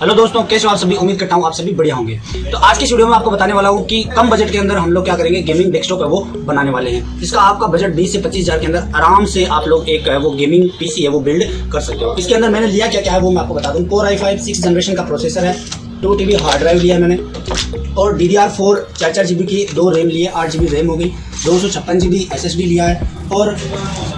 Hello दोस्तों, कैसे हो आप सभी? उम्मीद करता हूँ आप सभी बढ़िया होंगे। तो आज की वीडियो में आपको बताने वाला हूँ कि कम बजट के अंदर हम लोग क्या करेंगे? गेमिंग डेस्कटॉप है वो बनाने वाले हैं। जिसका आपका बजट 20 से 25 हज़ार के अंदर आराम से आप लोग एक वो गेमिंग पीसी है, वो बिल्ड कर सकते हो। इसके अंदर मैंने लिया क्या क्या है वो मैं आपको बता दूँ। Core I five six generation का प्रोसेसर है टू टी हार्ड ड्राइव लिया मैंने, और डी डी आर फोर चार चार की दो रैम लिए आठ जी बी रैम हो गई दो सौ छप्पन G B S S D लिया है और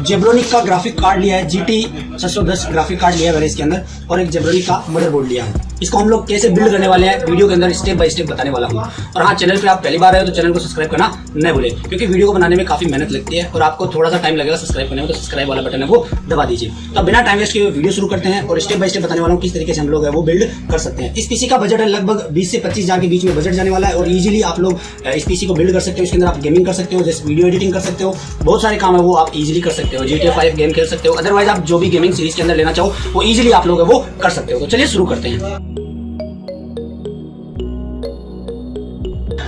जेब्रोनिक का ग्राफिक कार्ड लिया है जी टी छः सौ दस ग्राफिक कार्ड लिया है मैंने इसके अंदर और एक जेब्रोनिक का मदरबोर्ड लिया है। इसको हम लोग कैसे बिल्ड करने वाले हैं वीडियो के अंदर स्टेप बाय स्टेप बताने वाला हूँ। और हाँ चैनल पे आप पहली बार आए हो तो चैनल को सब्सक्राइब करना न भूले, क्योंकि वीडियो को बनाने में काफ़ी मेहनत लगती है और आपको थोड़ा सा टाइम लगेगा सब्सक्राइब करने में तो सब्सक्राइब वाला बटन है वो दबा दीजिए। तो बिना टाइम वेस्ट के वीडियो शुरू करते हैं और स्टेप बाय स्टेप बताने वाला हूँ किस तरीके से हम लोग है वो बिल्ड कर सकते हैं। इस पीसी का बजट है लगभग बीस से पच्चीस हज़ार के बीच में बजट जाने वाला है और इजीली आप लोग इस पीसी को बिल्ड कर सकते हो, इसके अंदर आप गेमिंग कर सकते हो जैसे वीडियो एडिटिंग कर सकते हो। बहुत सारे काम है वो आप इजीली कर सकते हो। जी टी फाइव गेम खेल सकते हो। अदरवाइज़ आप जो भी गेमिंग सीरीज़ के अंदर लेना चाहो वो इजीली आप लोग वो कर सकते हो। तो चलिए शुरू करते हैं।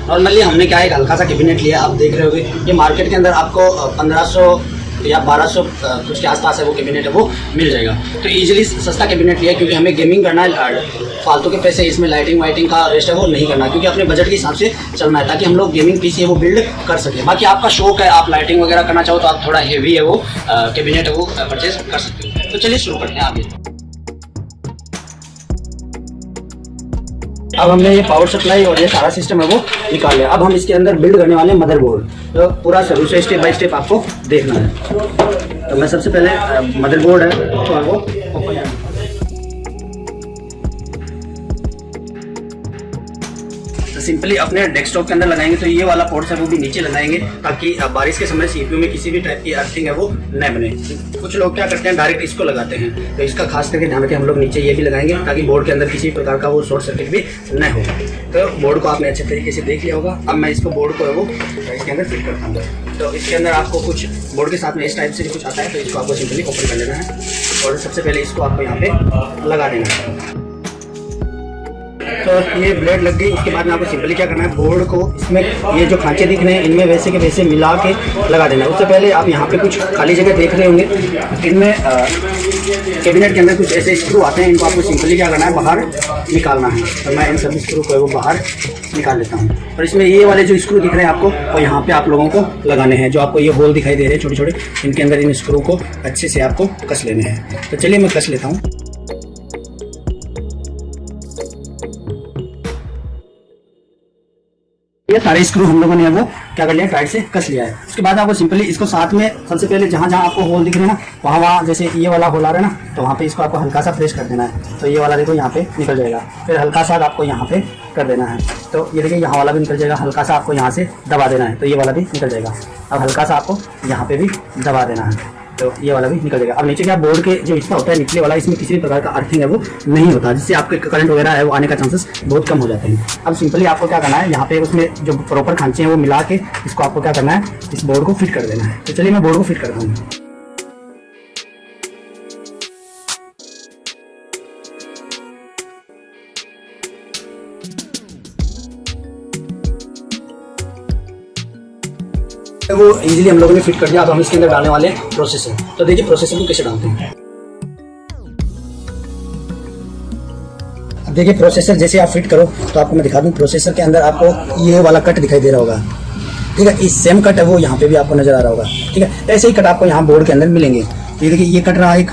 नॉर्मली हमने क्या एक हल्का सा कैबिनेट लिया आप देख रहे होगे। ये मार्केट के अंदर आपको पंद्रह सौ या 1200 कुछ के आसपास है वो कैबिनेट है वो मिल जाएगा। तो इजीली सस्ता कैबिनेट लिया क्योंकि हमें गेमिंग करना है फालतू के पैसे इसमें लाइटिंग वाइटिंग का रेस्ट है, वो नहीं करना, क्योंकि अपने बजट के हिसाब से चलना है, ताकि हम लोग गेमिंग पीसी है, वो बिल्ड कर सकें। बाकी आपका शौक है, आप लाइटिंग वगैरह करना चाहो तो आप थोड़ा हेवी है, वो कैबिनेट है, वो परचेज कर सकते हो। तो चलिए शुरू करते हैं आगे। अब हमने ये पावर सप्लाई और ये सारा सिस्टम है, वो निकाल लिया। अब हम इसके अंदर बिल्ड करने वाले मदरबोर्ड तो पूरा शुरू से स्टेप बाय स्टेप आपको देखना है। तो मैं सबसे पहले मदरबोर्ड है तो वो सिंपली अपने डेस्कटॉप के अंदर लगाएँगे तो ये वाला पोर्ट्स है, वो भी नीचे लगाएँगे ताकि बारिश के समय सीपीयू में किसी भी टाइप की अर्थिंग है, वो न बने। कुछ लोग क्या करते हैं डायरेक्ट इसको लगाते हैं। तो इसका खास करके ध्यान रखें, हम लोग नीचे ये भी लगाएँगे ताकि बोर्ड के अंदर किसी प्रकार का वो शॉर्ट सर्किट भी न हो। तो बोर्ड को आपने अच्छे तरीके से देख लिया होगा। अब मैं इसको बोर्ड को है वो इसके अंदर फिट करता हूँ। तो इसके अंदर आपको कुछ बोर्ड के साथ में इस टाइप से कुछ आता है तो इसको आपको सिंपली ओपन कर लेना है। और सबसे पहले इसको आपको यहाँ पे लगा देना है। तो ये ब्लेड लग गई, उसके बाद में आपको सिंपली क्या करना है, बोर्ड को इसमें ये जो खांचे दिख रहे हैं, इनमें वैसे के वैसे मिला के लगा देना है। उससे पहले आप यहाँ पे कुछ खाली जगह देख रहे होंगे, इनमें कैबिनेट के अंदर कुछ ऐसे स्क्रू आते हैं, इनको आपको सिंपली क्या करना है, बाहर निकालना है। तो मैं इन सभी स्क्रू को बाहर निकाल लेता हूँ। और इसमें ये वाले जो स्क्रू दिख रहे हैं आपको, वो यहाँ पे आप लोगों को लगाने हैं, जो आपको ये होल दिखाई दे रहे हैं छोटे छोटे इनके अंदर इन स्क्रू को अच्छे से आपको कस लेने हैं। तो चलिए मैं कस लेता हूँ। ये सारे स्क्रू हम लोगों ने वो, क्या कर लिया टाइट से कस लिया है। उसके बाद आपको सिंपली इसको साथ में, सबसे पहले जहाँ जहाँ आपको होल दिख रहे हैं ना, वहाँ वहाँ जैसे ये वाला होल आ रहा है ना तो वहाँ पे इसको आपको हल्का सा फ्रेश कर देना है। तो ये वाला देखो यहाँ पे निकल जाएगा। फिर हल्का सा आपको यहाँ पे कर देना है। तो ये देखिए यहाँ वाला भी निकल जाएगा, हल्का सा आपको यहाँ से दबा देना है। तो ये वाला भी निकल जाएगा। अब हल्का सा आपको यहाँ पे भी दबा देना है। तो ये वाला भी निकल जाएगा। अब नीचे क्या बोर्ड के जो हिस्सा होता है, निचले वाला, इसमें किसी भी प्रकार का अर्थिंग है, वो नहीं होता, जिससे आपके करंट वगैरह है, वो आने का चांसेस बहुत कम हो जाते हैं। अब सिंपली आपको क्या करना है, यहाँ पे उसमें जो प्रॉपर खांचे हैं, वो मिला के इसको आपको क्या करना है, इस बोर्ड को फिट कर देना है। तो चलिए मैं बोर्ड को फिट करता हूँ। वो इजीली हम लोगों ने फिट कर दिया, अब हम इसके अंदर डालने वाले प्रोसेसर तो देखिए प्रोसेसर को कैसे डालते हैं। देखिए प्रोसेसर जैसे आप फिट करो तो आपको मैं दिखा दूँ प्रोसेसर के अंदर आपको ये वाला कट दिखाई दे रहा होगा। ठीक है, इस सेम कट है, वो यहाँ पे भी आपको नज़र आ रहा होगा। ठीक है, ऐसे ही कट आपको यहाँ बोर्ड के अंदर मिलेंगे। ये देखिए, ये कट रहा एक,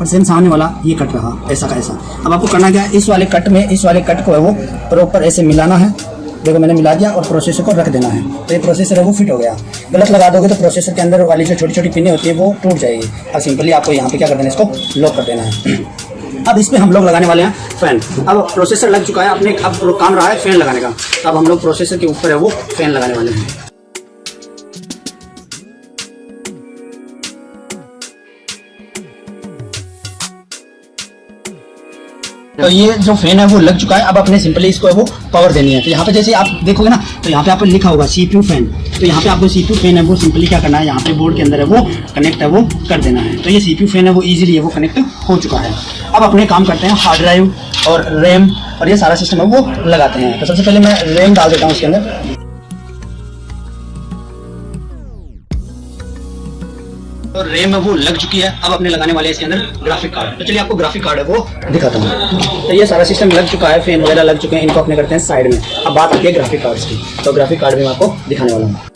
और सेम सामने वाला, ये कट रहा, ऐसा का ऐसा। अब आपको करना क्या है, इस वाले कट में, इस वाले कट को है वो प्रॉपर ऐसे मिलाना है। देखो, मैंने मिला दिया और प्रोसेसर को रख देना है। तो ये प्रोसेसर है, वो फिट हो गया। गलत लगा दोगे तो प्रोसेसर के अंदर वाली जो छोटी छोटी पिने होती है, वो टूट जाएगी। अब सिंपली आपको यहाँ पे क्या कर देना है, इसको लॉक कर देना है। अब इसमें हम लोग लगाने वाले हैं फ़ैन अब प्रोसेसर लग चुका है, अपने, अब काम रहा है फ़ैन लगाने का। तो अब हम लोग प्रोसेसर के ऊपर है, वो फ़ैन लगाने वाले हैं। तो ये जो फ़ैन है वो लग चुका है। अब अपने सिंपली इसको वो पावर देनी है। तो यहाँ पे जैसे आप देखोगे ना तो यहाँ पे आपको लिखा होगा सीपीयू फ़ैन तो यहाँ पे आपको सीपीयू फ़ैन है, वो सिंपली क्या करना है? यहाँ पे बोर्ड के अंदर है वो कनेक्ट है, वो कर देना है। तो ये सीपीयू फ़ैन है, वो ईजिली है वो कनेक्ट हो चुका है। अब अपने काम करते हैं हार्ड ड्राइव और रैम और ये सारा सिस्टम है वो लगाते हैं। तो सबसे पहले मैं रैम डाल देता हूँ उसके अंदर। तो रेम वो लग चुकी है। अब अपने लगाने वाले इसके अंदर ग्राफिक कार्ड तो चलिए, आपको ग्राफिक कार्ड है, वो दिखाता हूँ। तो ये सारा सिस्टम लग चुका है फ़ैन वगैरह लग चुके हैं, इनको अपने करते हैं साइड में। अब बात आती है ग्राफिक कार्ड की। तो ग्राफिक कार्ड भी मैं आपको दिखाने वाला हूँ।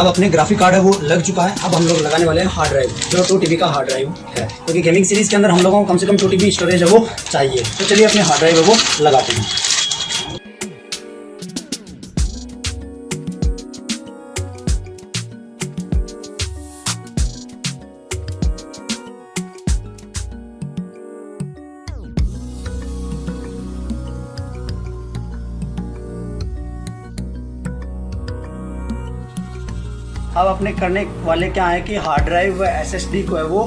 अब अपने ग्राफिक कार्ड है वो लग चुका है। अब हम लोग लगाने वाले हैं हार्ड ड्राइव जो टू टीबी का हार्ड ड्राइव है। क्योंकि गेमिंग सीरीज़ के अंदर हम लोगों को कम से कम टू टीबी स्टोरेज है वो चाहिए। तो चलिए अपने हार्ड ड्राइव है वो लगाते हैं। अब अपने करने वाले क्या है कि हार्ड ड्राइव व एस को है वो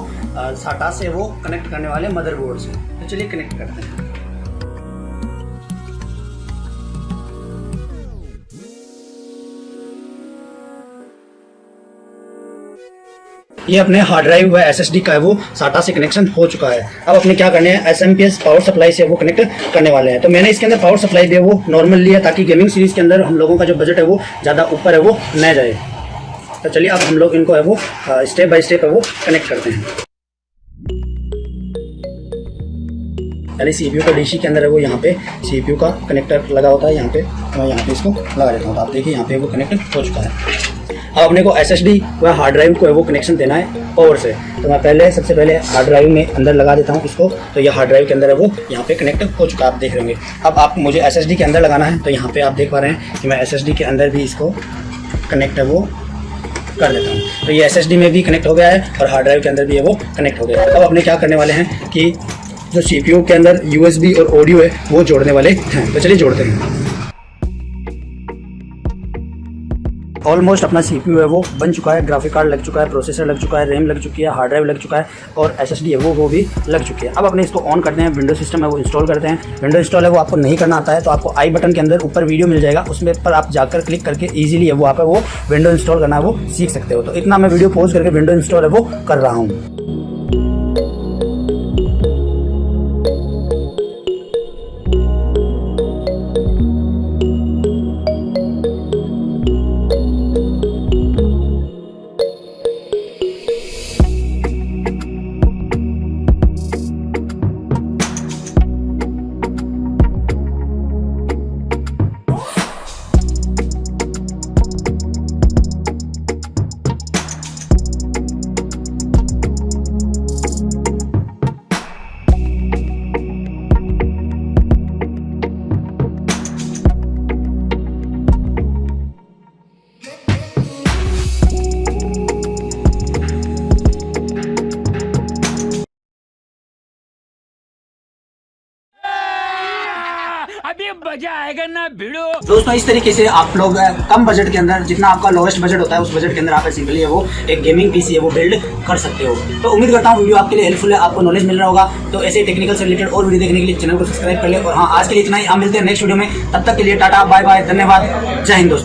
साटा से वो कनेक्ट करने वाले मदरबोर्ड से। तो चलिए कनेक्ट करते हैं। ये अपने हार्ड ड्राइव व एस का है वो साटा से कनेक्शन हो चुका है। अब अपने क्या करने हैं? एस पावर सप्लाई से वो कनेक्ट करने वाले हैं। तो मैंने इसके अंदर पावर सप्लाई भी वो नॉर्मल लिया ताकि गेमिंग सीरीज़ के अंदर हम लोगों का जो बजट है वो ज़्यादा ऊपर है वो न जाए। तो चलिए अब हम लोग इनको है वो स्टेप बाय स्टेप वो कनेक्ट करते हैं। पहले सी पी का डीसी के अंदर है वो, यहाँ पे सी पी का कनेक्टर लगा होता है, यहाँ पे मैं यहाँ पे इसको लगा देता हूँ। तो आप देखिए, यहाँ पे वो कनेक्ट हो चुका है। अब अपने को एस एस डी व हार्ड ड्राइव को है वो कनेक्शन देना है पावर से। तो मैं पहले, सबसे पहले हार्ड ड्राइव में अंदर लगा देता हूँ इसको। तो ये हार्ड ड्राइव के अंदर है वो, यहाँ पे कनेक्ट हो चुका आप देख रहे अब आप, मुझे एस एस डी के अंदर लगाना है तो यहाँ पे आप देख पा रहे हैं कि मैं एस एस डी के अंदर भी इसको कनेक्ट है वो कर देता हूँ। तो ये एसएसडी में भी कनेक्ट हो गया है और हार्ड ड्राइव के अंदर भी है वो कनेक्ट हो गया है। अब अपने क्या करने वाले हैं कि जो सी के अंदर यूएसबी और ऑडियो है, वो जोड़ने वाले हैं। तो चलिए जोड़ते हैं। ऑलमोस्ट अपना सीपीयू है, वो बन चुका है ग्राफिक कार्ड लग चुका है प्रोसेसर लग चुका है रैम लग चुकी है हार्ड ड्राइव लग चुका है और एसएसडी है, वो वो भी लग चुकी है। अब अपने इसको ऑन करते हैं विंडो सिस्टम है, वो इंस्टॉल करते हैं। विंडो इंस्टॉल है, वो आपको नहीं करना आता है तो आपको आई बटन के अंदर ऊपर वीडियो मिल जाएगा, उसमें पर आप जाकर क्लिक करके ईजिली है, वो आप वो विंडो इंस्टॉल करना है, वो सीख सकते हो। तो इतना मैं वीडियो पोज करके विंडो इंस्टॉल है, वो कर रहा हूँ। मज़ा आएगा ना भिड़ो। दोस्तों, इस तरीके से आप लोग कम बजट के अंदर, जितना आपका लोएस्ट बजट होता है, उस बजट के अंदर आप सिंपली वो एक गेमिंग पीसी है, वो बिल्ड कर सकते हो। तो उम्मीद करता हूँ वीडियो आपके लिए हेल्पफुल है, आपको नॉलेज मिल रहा होगा। तो ऐसे टेक्निकल से रिलेटेड और वीडियो देखने के लिए चैनल को सब्सक्राइब कर ले और हाँ आज के लिए इतना ही। आप मिलते हैं नेक्स्ट वीडियो में। तब तक के लिए टाटा बाय बाय धन्यवाद। जय हिंद दोस्तों।